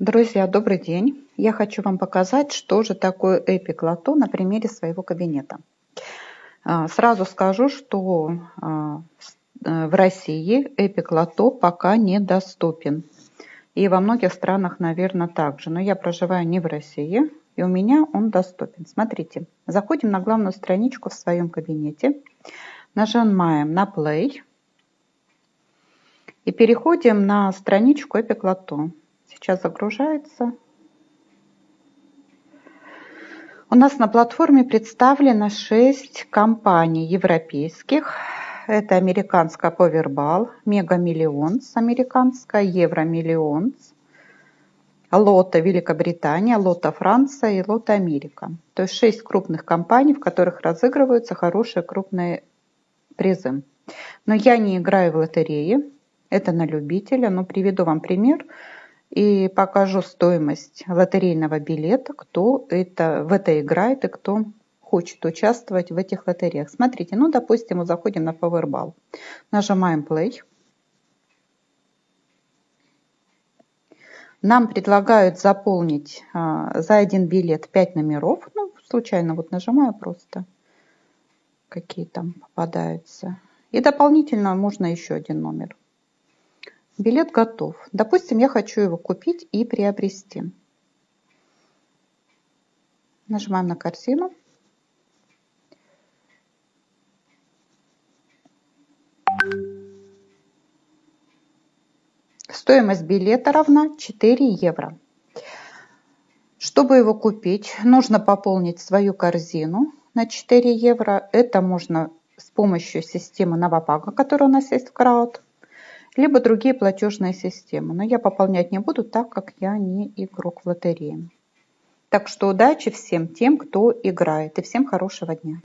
Друзья, добрый день! Я хочу вам показать, что же такое Epic Lotto на примере своего кабинета. А, сразу скажу, что а, э, в России Epic Lotto пока недоступен. И во многих странах, наверное, также. Но я проживаю не в России, и у меня он доступен. Смотрите, заходим на главную страничку в своем кабинете, нажимаем на Play и переходим на страничку Epic Lotto сейчас загружается. У нас на платформе представлено 6 компаний европейских. Это американская Powerball, Mega Millions американская, Евро Millions, Лото Великобритания, Лото Франция и Лото Америка. То есть 6 крупных компаний, в которых разыгрываются хорошие крупные призы. Но я не играю в лотереи, это на любителя, но приведу вам пример – и покажу стоимость лотерейного билета, кто это, в это играет и кто хочет участвовать в этих лотереях. Смотрите, ну, допустим, мы заходим на Powerball. Нажимаем Play. Нам предлагают заполнить а, за один билет 5 номеров. Ну, случайно вот нажимаю просто, какие там попадаются. И дополнительно можно еще один номер. Билет готов. Допустим, я хочу его купить и приобрести. Нажимаем на корзину. Стоимость билета равна 4 евро. Чтобы его купить, нужно пополнить свою корзину на 4 евро. Это можно с помощью системы Новопага, которая у нас есть в Крауд либо другие платежные системы. Но я пополнять не буду, так как я не игрок в лотерее. Так что удачи всем тем, кто играет. И всем хорошего дня.